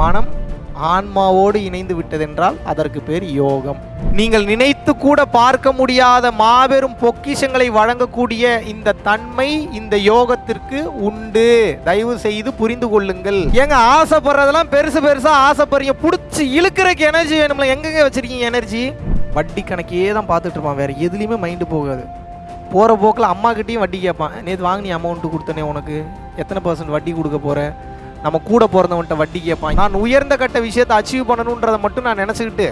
மனம் ஆன்மாவோடு இணைந்து விட்டதென்றால் அதற்கு பேர் யோகம். நீங்கள் நினைத்து கூட பார்க்க முடியாத மாபெரும் பொக்கிஷங்களை வழங்கக்கூடிய இந்த தன்மை இந்த யோகத்திற்கு உண்டு. தயவு செய்து புரிந்து கொள்ளுங்கள். ஏங்க ஆசைப்படுறதெல்லாம் பெருசு பெருசா ஆசைப்படுறீங்க. பிடிச்சி இழுக்கிறக்கு எனர்ஜி வேணும்ல. எங்கெங்க வச்சிருக்கீங்க எனர்ஜி வட்டி கணக்கே தான் பார்த்துட்டு இருப்பான். வேற எதுலேயுமே மைண்டு போகாது. போகிற போக்கில் அம்மாக்கிட்டேயும் வட்டி கேட்பான். நேற்று வாங்கினி அமௌண்ட்டு கொடுத்தனே உனக்கு. எத்தனை பர்சன்ட் வட்டி கொடுக்க போகிற நம்ம கூட பிறந்தவன்ட்ட வட்டி கேட்பான் நான் உயர்ந்த கட்ட விஷயத்தை அச்சீவ் பண்ணணுன்றதை மட்டும் நான் நினச்சிக்கிட்டு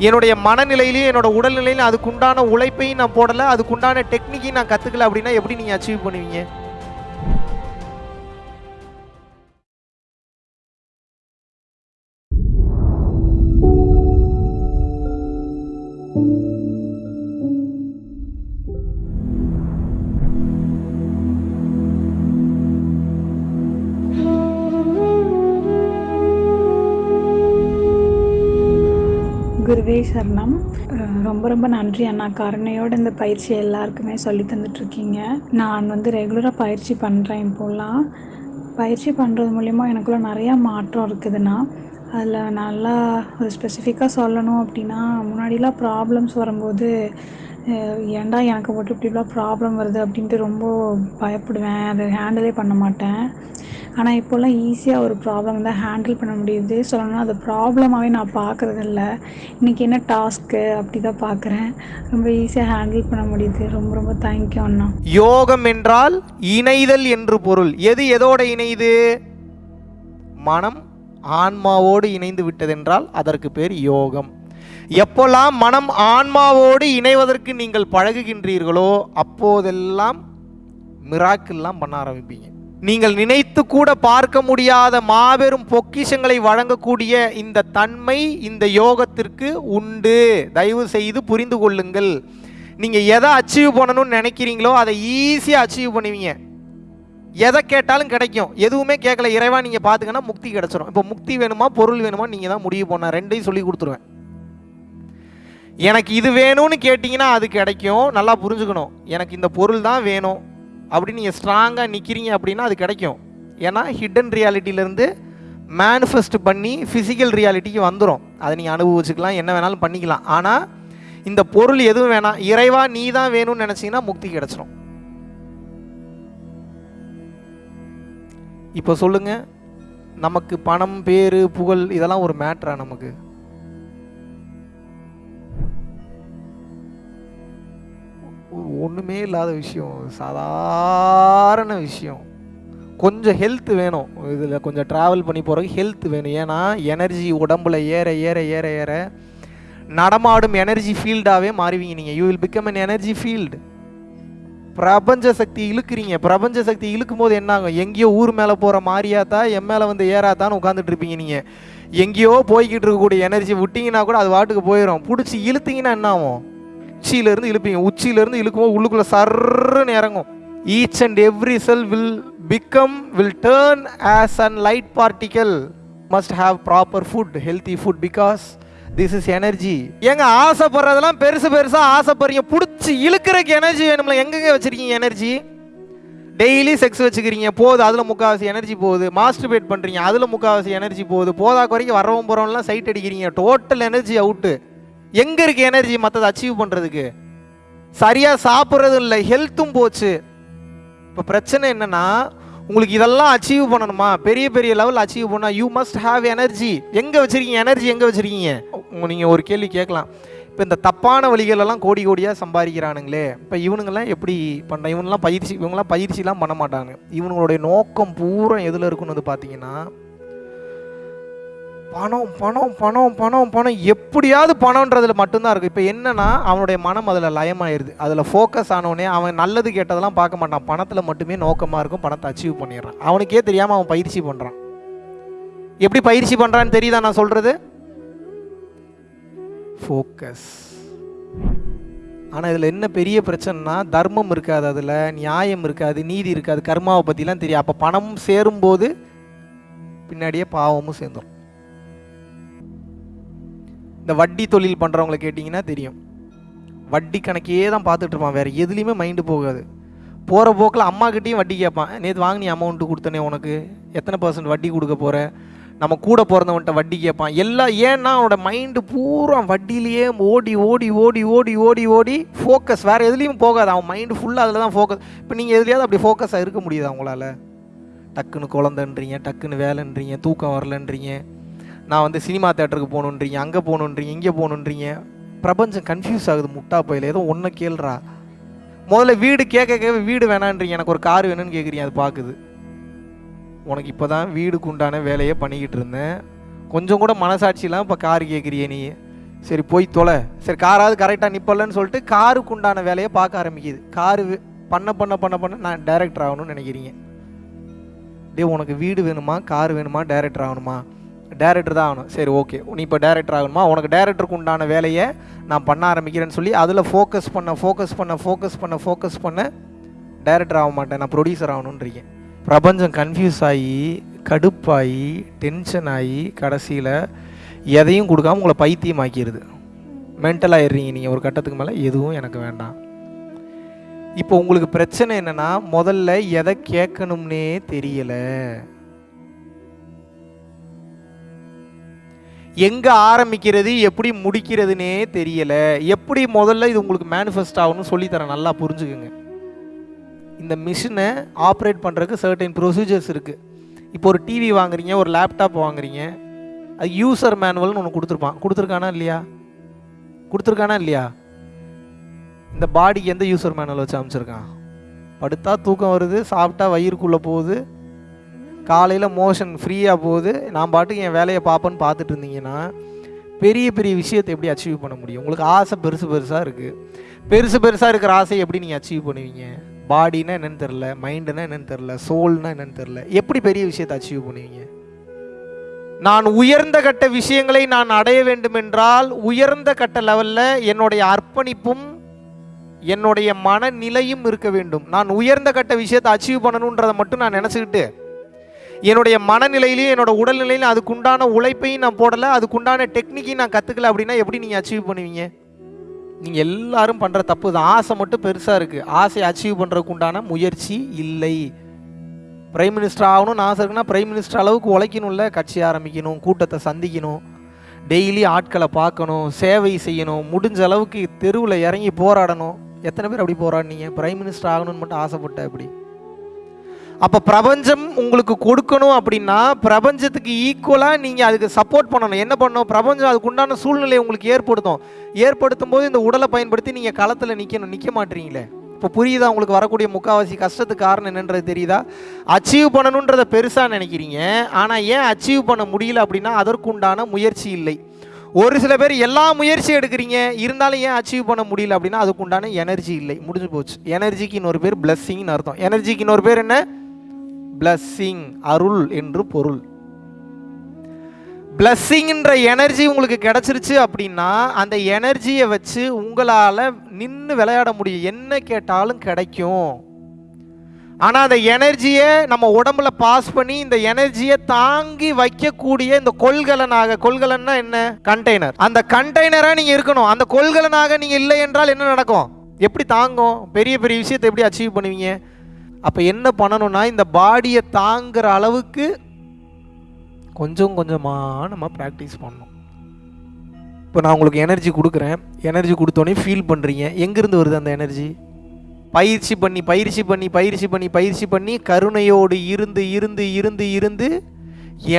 என்னுடைய மனநிலையிலையும் என்னோட உடல்நிலையிலும் அதுக்குண்டான உழைப்பையும் நான் போடலை அதுக்குண்டான டெக்னிக்கையும் நான் கற்றுக்கல அப்படின்னா எப்படி நீங்கள் அச்சீவ் பண்ணுவீங்க? நன்றி சரணம். ரொம்ப ரொம்ப நன்றி அண்ணா. கருணையோட இந்த பயிற்சி எல்லாருக்குமே சொல்லி தந்துட்டுருக்கீங்க. நான் வந்து ரெகுலராக பயிற்சி பண்ணுறேன் இப்போலாம். பயிற்சி பண்ணுறது மூலிமா எனக்குள்ள நிறையா மாற்றம் இருக்குதுண்ணா. அதில் நல்லா ஒரு ஸ்பெசிஃபிக்காக சொல்லணும் அப்படின்னா முன்னாடிலாம் ப்ராப்ளம்ஸ் வரும்போது ஏண்டா ஏன்டா எனக்கு மட்டும் இப்படிலாம் ப்ராப்ளம் வருது? அப்படின்ட்டு ரொம்ப பயப்படுவேன். அதை ஹேண்டிலே பண்ண மாட்டேன். ஆனால் இப்போல்லாம் ஈஸியாக ஒரு ப்ராப்ளம் தான் ஹேண்டில் பண்ண முடியுது. சொல்லணும்னா அது ப்ராப்ளமாகவே நான் பார்க்குறது இல்ல இன்றைக்கி என்ன டாஸ்க்கு அப்படி தான் பார்க்குறேன் ரொம்ப ஈஸியாக ஹேண்டில் பண்ண முடியுது. ரொம்ப ரொம்ப தேங்க்யூ அண்ணா. யோகம் என்றால் இணைதல் என்று பொருள். எது எதோட இணையுது மனம் ஆன்மாவோடு இணைந்து விட்டதென்றால் அதற்கு பேர் யோகம். எப்போல்லாம் மனம் ஆன்மாவோடு இணைவதற்கு நீங்கள் பழகுகின்றீர்களோ அப்போதெல்லாம் மிராக்கிள்லாம் பண்ண ஆரம்பிப்பீங்க. நீங்கள் நினைத்து கூட பார்க்க முடியாத மாபெரும் பொக்கிஷங்களை வழங்கக்கூடிய இந்த தன்மை இந்த யோகத்திற்கு உண்டு. தயவு செய்து புரிந்து கொள்ளுங்கள். நீங்கள் எதை அச்சீவ் பண்ணணும்னு நினைக்கிறீங்களோ அதை ஈஸியாக அச்சீவ் பண்ணுவீங்க. எதை கேட்டாலும் கிடைக்கும். எதுவுமே கேட்கல. இறைவா நீங்கள் பார்த்துக்கன்னா முக்தி கிடச்சிரும். இப்போ முக்தி வேணுமா பொருள் வேணுமா நீங்கள் தான் முடிவு பண்ண. ரெண்டையும் சொல்லி கொடுத்துருவேன். எனக்கு இது வேணும்னு கேட்டிங்கன்னா அது கிடைக்கும். நல்லா புரிஞ்சுக்கணும். எனக்கு இந்த பொருள் தான் வேணும். அப்படி நீங்கள் ஸ்ட்ராங்காக நிற்கிறீங்க அப்படின்னா அது கிடைக்கும். ஏன்னா ஹிடன் ரியாலிட்டியிலேருந்து மேனிஃபெஸ்ட் பண்ணி ஃபிசிக்கல் ரியாலிட்டிக்கு வந்துடும் அதை நீங்கள் அனுபவிச்சுக்கலாம் என்ன வேணாலும் பண்ணிக்கலாம். ஆனால் இந்த பொருள் எதுவும் வேணாம். இறைவா நீ தான் வேணும்னு நினச்சிங்கன்னா முக்தி கிடச்சிரும். இப்போ சொல்லுங்கள் நமக்கு பணம் பேர் புகழ் இதெல்லாம் ஒரு மேட்ரா நமக்கு? ஒன்றுமே இல்லாத விஷயம். சாதாரண விஷயம். கொஞ்சம் ஹெல்த் வேணும். இதில் கொஞ்சம் ட்ராவல் பண்ணி போகிறதுக்கு ஹெல்த் வேணும். ஏன்னா எனர்ஜி உடம்புல ஏற ஏற ஏற ஏற நடமாடும் எனர்ஜி ஃபீல்டாகவே மாறுவீங்க நீங்கள் you will become an energy field பிரபஞ்ச சக்தி இழுக்கிறீங்க. பிரபஞ்ச சக்தி இழுக்கும் போது என்ன ஆகும் எங்கேயோ ஊர் மேலே போகிற மாதிரியாத்தா என் மேலே வந்து ஏறாத்தான்னு உட்காந்துட்டு இருப்பீங்க நீங்கள் எங்கேயோ போய்கிட்டு இருக்கக்கூடிய எனர்ஜி விட்டிங்கன்னா கூட அது வாட்டுக்கு போயிடும் பிடிச்சி இழுத்தீங்கன்னா என்ன ஆகும் உச்சியிலேருந்து இழுப்பீங்க. உச்சியிலேருந்து இழுக்கும்போது உள்ளுக்குள்ளே சர்ன்னு இறங்கும். Each and every cell will become will turn as an light particle must have proper food healthy food because this is energy ஏங்க ஆசைப்படுறதெல்லாம் பெருசு பெருசாக ஆசைப்படுறீங்க. பிடிச்சி இழுக்கிறக்கு எனர்ஜி வேணும்ல. எங்கெங்க வச்சிருக்கீங்க எனர்ஜி டெய்லி செக்ஸ் வச்சுக்கிறீங்க. போகுது அதில் முக்கால்வாசி எனர்ஜி போகுது. மாஸ்டர்பேட் பண்ணுறீங்க அதில் முக்கால்வாசி எனர்ஜி போகுது. போதா குறைக்கு வரவும் போகிறவங்களாம் சைட் அடிக்கிறீங்க. டோட்டல் எனர்ஜி அவுட்டு எங்கே இருக்குது எனர்ஜி மற்றதை அச்சீவ் பண்ணுறதுக்கு சரியாக சாப்பிட்றதும் இல்லை ஹெல்த்தும் போச்சு. இப்போ பிரச்சனை என்னென்னா உங்களுக்கு இதெல்லாம் அச்சீவ் பண்ணணுமா? பெரிய பெரிய லெவல் அச்சீவ் பண்ணால் யூ மஸ்ட் ஹாவ் எனர்ஜி எங்கே வச்சுருக்கீங்க? எனர்ஜி எங்கே வச்சுருக்கீங்க? நீங்கள் ஒரு கேள்வி கேட்கலாம். இப்போ இந்த தப்பான வழிகளெல்லாம் கோடி கோடியாக சம்பாதிக்கிறானுங்களே. இப்போ இவனுங்கெல்லாம் எப்படி பண்ண இவனுங்களாம் பயிற்சி இவங்கெல்லாம் பயிற்சிலாம் பண்ண மாட்டாங்க. இவனுங்களுடைய நோக்கம் பூரா எதில் இருக்குன்னு வந்து பார்த்தீங்கன்னா பணம் பணம் பணம் பணம் பணம். எப்படியாவது பணம்ன்றதுல மட்டும்தான் இருக்கும் இப்போ என்னன்னா அவனுடைய மனம் அதில் லயமாயிருது. அதில் ஃபோக்கஸ் ஆனவனே அவன் நல்லது கேட்டதெல்லாம் பார்க்க மாட்டான். பணத்தில் மட்டுமே நோக்கமாக இருக்கும். பணத்தை அச்சீவ் பண்ணிடுறான். அவனுக்கே தெரியாமல் அவன் பயிற்சி பண்ணுறான் எப்படி பயிற்சி பண்ணுறான்னு தெரியுதா நான் சொல்கிறது ஃபோக்கஸ் ஆனால் இதில் என்ன பெரிய பிரச்சனைனா தர்மம் இருக்காது அதில் நியாயம் இருக்காது நீதி இருக்காது கர்மாவை பற்றிலாம் தெரியும் அப்போ பணம் சேரும்போது பின்னாடியே பாவமும் சேர்ந்துடும் இந்த வட்டி தொழில் பண்ணுறவங்கள கேட்டிங்கன்னா தெரியும். வட்டி கணக்கே தான் பார்த்துட்டு இருப்பான். வேறு எதுலேயுமே மைண்டு போகாது. போகிற போக்கில் அம்மாக்கிட்டேயும் வட்டி கேட்பான். நேற்று வாங்கினி அமௌண்ட்டு கொடுத்தனே உனக்கு. எத்தனை பர்சன்ட் வட்டி கொடுக்க போகிற நம்ம கூட பிறந்தவன்ட்ட வட்டி கேட்பான். எல்லாம் ஏன்னா அவனோட மைண்டு பூரா வட்டியிலேயே ஓடி ஓடி ஓடி ஓடி ஓடி ஓடி ஃபோக்கஸ் வேறு எதுலேயும் போகாது. அவன் மைண்டு ஃபுல்லாக அதில் தான் ஃபோக்கஸ் இப்போ நீங்கள் எதுலையாவது அப்படி ஃபோக்கஸாக இருக்க முடியுது அவங்களால டக்குன்னு குழந்தைன்றீங்க டக்குன்னு வேலைன்றீங்க தூக்கம் வரலன்றீங்க. நான் வந்து சினிமா தேட்டருக்கு போகணுன்றீங்க அங்கே போகணுன்றீங்க இங்கே போகணுன்றீங்க. பிரபஞ்சம் கன்ஃபியூஸ் ஆகுது முட்டா பையில. ஏதோ ஒன்றை கேள்றா. முதல்ல வீடு கேட்க கேட்க வீடு வேணான்றீங்க. எனக்கு ஒரு கார் வேணும்னு கேட்குறீங்க அது பார்க்குது. உனக்கு இப்போ தான் வீடுக்கு உண்டான வேலையை பண்ணிக்கிட்டு இருந்தேன். கொஞ்சம் கூட மனசாட்சியெலாம் இப்போ கார் கேட்குறியே நீ. சரி போய் தொலை. சரி காராவது கரெக்டாக நிப்பலன்னு சொல்லிட்டு காருக்கு உண்டான வேலையை பார்க்க ஆரம்பிக்குது. காரு பண்ண பண்ண பண்ண பண்ண நான் டைரக்டர் ஆகணும்னு நினைக்கிறீங்க. டே உனக்கு வீடு வேணுமா? கார் வேணுமா? டைரக்டர் ஆகணுமா? டேரக்டர் தான் ஆகணும். சரி ஓகே நீ இப்போ டேரக்டர் ஆகணுமா? உனக்கு டேரக்டருக்கு உண்டான வேலையை நான் பண்ண ஆரம்பிக்கிறேன்னு சொல்லி அதில் ஃபோக்கஸ் பண்ண ஃபோக்கஸ் பண்ண ஃபோக்கஸ் பண்ண ஃபோக்கஸ் பண்ண டேரக்டர் ஆக மாட்டேன். நான் ப்ரொடியூசர் ஆகணுன்றீங்க பிரபஞ்சம் கன்ஃபியூஸ் ஆகி கடுப்பாகி டென்ஷன் ஆகி கடைசியில் எதையும் கொடுக்காம உங்களை பைத்தியமாக்கிடுது மென்டல் ஆயிடுறீங்க நீங்கள் ஒரு கட்டத்துக்கு மேலே. எதுவும் எனக்கு வேண்டாம். இப்போ உங்களுக்கு பிரச்சனை என்னென்னா முதல்ல எதை கேட்கணும்னே தெரியலை. எங்கே ஆரம்பிக்கிறது எப்படி முடிக்கிறதுனே தெரியலை. எப்படி முதல்ல இது உங்களுக்கு மேனிஃபெஸ்ட் ஆகணும்னு சொல்லித்தரேன் நல்லா புரிஞ்சுக்குங்க. இந்த மிஷினை ஆப்ரேட் பண்ணுறதுக்கு சர்டைன் ப்ரொசீஜர்ஸ் இருக்குது இப்போ ஒரு டிவி வாங்குறீங்க ஒரு லேப்டாப் வாங்குறீங்க அது யூசர் மேனுவல்னு ஒன்று கொடுத்துருப்பான். கொடுத்துருக்கானா இல்லையா? கொடுத்துருக்கானா இல்லையா? இந்த பாடிக்கு எந்த யூசர் மேனுவல் வச்சு அமைச்சிருக்கான் படுத்தா தூக்கம் வருது சாப்பிட்டா வயிறுக்குள்ளே போகுது காலையில் மோஷன் ஃப்ரீயாக போகுது. நான் பாட்டுக்கு என் வேலையை பார்ப்பேன்னு பார்த்துட்டு இருந்தீங்கன்னா பெரிய பெரிய விஷயத்தை எப்படி அச்சீவ் பண்ண முடியும்? உங்களுக்கு ஆசை பெருசு பெருசாக இருக்குது பெருசு பெருசாக இருக்கிற ஆசையை எப்படி நீங்கள் அச்சீவ் பண்ணுவீங்க? பாடினா என்னன்னு தெரில மைண்டுனா என்னென்னு தெரில சோல்னா என்னென்னு தெரில எப்படி பெரிய விஷயத்தை அச்சீவ் பண்ணுவீங்க? நான் உயர்ந்த கட்ட விஷயங்களை நான் அடைய வேண்டும் என்றால் உயர்ந்த கட்ட லெவலில் என்னுடைய அர்ப்பணிப்பும் என்னுடைய மனநிலையும் இருக்க வேண்டும். நான் உயர்ந்த கட்ட விஷயத்தை அச்சீவ் பண்ணணுன்றதை மட்டும் நான் நினச்சிக்கிட்டு என்னுடைய மனநிலையிலையும் என்னோட உடல்நிலையிலும் அதுக்குண்டான உழைப்பையும் நான் போடலை அதுக்குண்டான டெக்னிக்கையும் நான் கற்றுக்கல அப்படின்னா எப்படி நீங்கள் அச்சீவ் பண்ணுவீங்க? நீங்கள் எல்லாரும் பண்ணுற தப்பு தான். ஆசை மட்டும் பெருசாக இருக்குது ஆசையை அச்சீவ் பண்ணுறதுக்கு உண்டான முயற்சி இல்லை. பிரைம் மினிஸ்டர் ஆகணும்னு ஆசை இருக்குன்னா பிரைம் மினிஸ்டர் அளவுக்கு உழைக்கணும்ல கட்சி ஆரம்பிக்கணும் கூட்டத்தை சந்திக்கணும் டெய்லி ஆட்களை பார்க்கணும் சேவை செய்யணும் முடிஞ்ச அளவுக்கு தெருவில் இறங்கி போராடணும். எத்தனை பேர் அப்படி போராடினீங்க? பிரைம் மினிஸ்டர் ஆகணும்னு மட்டும் ஆசைப்பட்ட அப்படி அப்போ பிரபஞ்சம் உங்களுக்கு கொடுக்கணும் அப்படின்னா பிரபஞ்சத்துக்கு ஈக்குவலாக நீங்கள் அதுக்கு சப்போர்ட் பண்ணணும். என்ன பண்ணணும்? பிரபஞ்சம் அதுக்கு உண்டான சூழ்நிலையை உங்களுக்கு ஏற்படுத்தும். ஏற்படுத்தும் போது இந்த உடலை பயன்படுத்தி நீங்கள் களத்தில் நிற்கணும் நிற்க மாட்டீங்களே. இப்போ புரியுதா? உங்களுக்கு வரக்கூடிய முக்கால்வாசி கஷ்டத்துக்கு காரணம் என்னன்றது தெரியுதா? அச்சீவ் பண்ணணுன்றதை பெருசாக நினைக்கிறீங்க. ஆனால் ஏன் அச்சீவ் பண்ண முடியல அப்படின்னா அதற்குண்டான முயற்சி இல்லை. ஒரு சில பேர் எல்லா முயற்சியும் எடுக்கிறீங்க. இருந்தாலும் ஏன் அச்சீவ் பண்ண முடியல அப்படின்னா அதுக்குண்டான எனர்ஜி இல்லை. முடிஞ்சு போச்சு. எனர்ஜிக்கு இன்னொரு பேர் பிளஸ்ஸிங்னு அர்த்தம். எனர்ஜிக்கு இன்னொரு பேர் என்ன? பிளஸ்ஸிங் அருள் என்று பொருள். பிளஸ்ஸிங்கிற எனர்ஜி உங்களுக்கு கிடச்சிருச்சு அப்படின்னா அந்த எனர்ஜியை வச்சு உங்களால் நின்று விளையாட முடியும். என்ன கேட்டாலும் கிடைக்கும். ஆனால் அந்த எனர்ஜியை நம்ம உடம்புல பாஸ் பண்ணி இந்த எனர்ஜியை தாங்கி வைக்கக்கூடிய இந்த கொள்கலனாக கொள்கலன்னா என்ன? கண்டெய்னர் அந்த கண்டெய்னராக நீங்கள் இருக்கணும். அந்த கொள்கலனாக நீங்கள் இல்லை என்றால் என்ன நடக்கும்? எப்படி தாங்கும்? பெரிய பெரிய விஷயத்தை எப்படி அச்சீவ் பண்ணுவீங்க? அப்போ என்ன பண்ணணும்னா இந்த பாடியை தாங்குற அளவுக்கு கொஞ்சம் கொஞ்சமாக நம்ம ப்ராக்டிஸ் பண்ணணும். இப்போ நான் உங்களுக்கு எனர்ஜி கொடுக்குறேன். எனர்ஜி கொடுத்தோன்னே ஃபீல் பண்ணுறீங்க எங்கேருந்து வருது அந்த எனர்ஜி பயிற்சி பண்ணி பயிற்சி பண்ணி பயிற்சி பண்ணி பயிற்சி பண்ணி கருணையோடு இருந்து இருந்து இருந்து இருந்து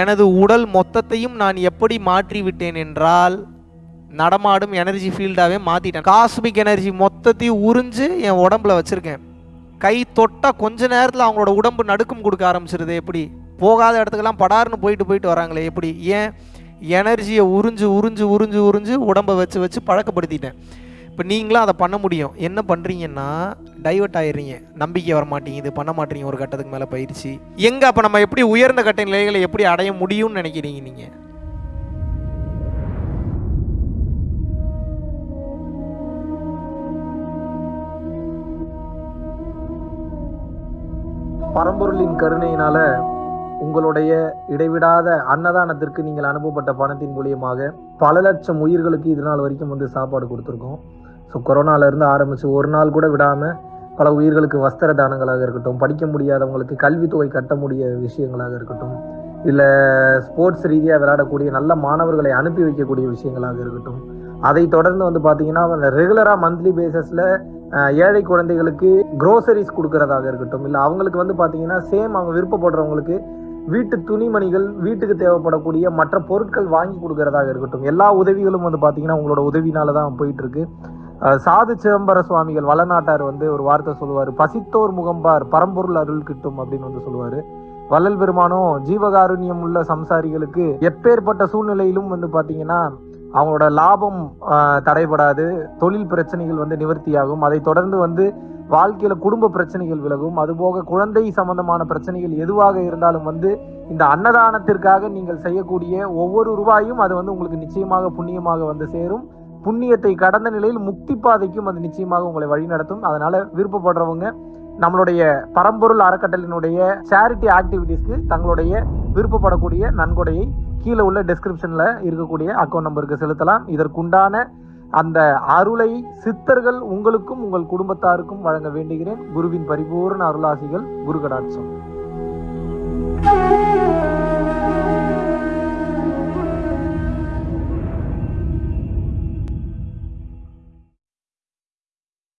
எனது உடல் மொத்தத்தையும் நான் எப்படி மாற்றி விட்டேன் என்றால் நடமாடும் எனர்ஜி ஃபீல்டாகவே மாற்றிட்டேன் காஸ்மிக் எனர்ஜி மொத்தத்தையும் உறிஞ்சு என் உடம்புல வச்சுருக்கேன். கை தொட்டால் கொஞ்ச நேரத்தில் அவங்களோட உடம்பு நடுக்கம் கொடுக்க ஆரம்பிச்சிருது. எப்படி? போகாத இடத்துக்கெல்லாம் படார்னு போயிட்டு போயிட்டு வராங்களே எப்படி? ஏன்? எனர்ஜியை உறிஞ்சு உறிஞ்சு உறிஞ்சு உறிஞ்சு உடம்பை வச்சு வச்சு பழக்கப்படுத்திட்டேன். இப்போ நீங்களும் அதை பண்ண முடியும். என்ன பண்ணுறீங்கன்னா டைவர்ட் ஆயிடுறீங்க. நம்பிக்கை வர மாட்டேங்குது. பண்ண மாட்டீங்க ஒரு கட்டத்துக்கு மேலே பயிற்சி. எங்கே அப்போ நம்ம எப்படி உயர்ந்த கட்ட நிலைகளை எப்படி அடைய முடியும்னு நினைக்கிறீங்க நீங்கள் பரம்பொருளின் கருணையினால உங்களுடைய இடைவிடாத அன்னதானத்திற்கு நீங்கள் அனுப்பப்பட்ட பணத்தின் மூலியமாக பல லட்சம் உயிர்களுக்கு இது நாள் வரைக்கும் வந்து சாப்பாடு கொடுத்துருக்கோம். ஸோ கொரோனாலேருந்து ஆரம்பித்து ஒரு நாள் கூட விடாமல் பல உயிர்களுக்கு வஸ்திர தானங்களாக இருக்கட்டும் படிக்க முடியாதவங்களுக்கு கல்வித்தொகை கட்ட முடிய விஷயங்களாக இருக்கட்டும் இல்லை ஸ்போர்ட்ஸ் ரீதியாக விளையாடக்கூடிய நல்ல மாணவர்களை அனுப்பி வைக்கக்கூடிய விஷயங்களாக இருக்கட்டும் அதை தொடர்ந்து வந்து பார்த்தீங்கன்னா ரெகுலராக மந்த்லி பேசிஸில் ஏழை குழந்தைகளுக்கு க்ரோசரிஸ் கொடுக்கறதாக இருக்கட்டும் இல்லை அவங்களுக்கு வந்து பார்த்தீங்கன்னா சேம் அவங்க விருப்பப்படுறவங்களுக்கு வீட்டு துணிமணிகள் வீட்டுக்கு தேவைப்படக்கூடிய மற்ற பொருட்கள் வாங்கி கொடுக்கறதாக இருக்கட்டும். எல்லா உதவிகளும் வந்து பார்த்தீங்கன்னா உங்களோட உதவினால தான் போயிட்டு இருக்கு சாது சிதம்பர சுவாமிகள் வளநாட்டார் வந்து ஒரு வார்த்தை சொல்லுவார். பசித்தோர் முகம்பார் பரம்பொருள் அருள் கிட்டும் அப்படின்னு வந்து சொல்லுவார். வள்ளல் பெருமானும் ஜீவகாருண்யம் உள்ள சம்சாரிகளுக்கு எப்பேற்பட்ட சூழ்நிலையிலும் வந்து பார்த்தீங்கன்னா அவங்களோட லாபம் தடைபடாது. தொழில் பிரச்சனைகள் வந்து நிவர்த்தியாகும். அதை தொடர்ந்து வந்து வாழ்க்கையில குடும்ப பிரச்சனைகள் விலகும். அதுபோக குழந்தை சம்பந்தமான பிரச்சனைகள் எதுவாக இருந்தாலும் வந்து இந்த அன்னதானத்திற்காக நீங்கள் செய்யக்கூடிய ஒவ்வொரு ரூபாயும் அது வந்து உங்களுக்கு நிச்சயமாக புண்ணியமாக வந்து சேரும். புண்ணியத்தை கடந்த நிலையில் முக்தி பாதைக்கும் அது நிச்சயமாக உங்களை வழிநடத்தும். அதனால விருப்பப்படுறவங்க நம்மளுடைய பரம்பொருள் அறக்கட்டளினுடைய சேரிட்டி ஆக்டிவிட்டீஸ்க்கு தங்களுடைய விருப்பப்படக்கூடிய நன்கொடையை கீழே உள்ள டிஸ்கிரிப்ஷனில் இருக்கக்கூடிய அக்கௌண்ட் நம்பருக்கு செலுத்தலாம். இதற்குண்டான அந்த அருளை சித்தர்கள் உங்களுக்கும் உங்கள் குடும்பத்தாருக்கும் வழங்க வேண்டுகிறேன். குருவின் பரிபூர்ண அருளாசிகள் குரு கடாட்சம்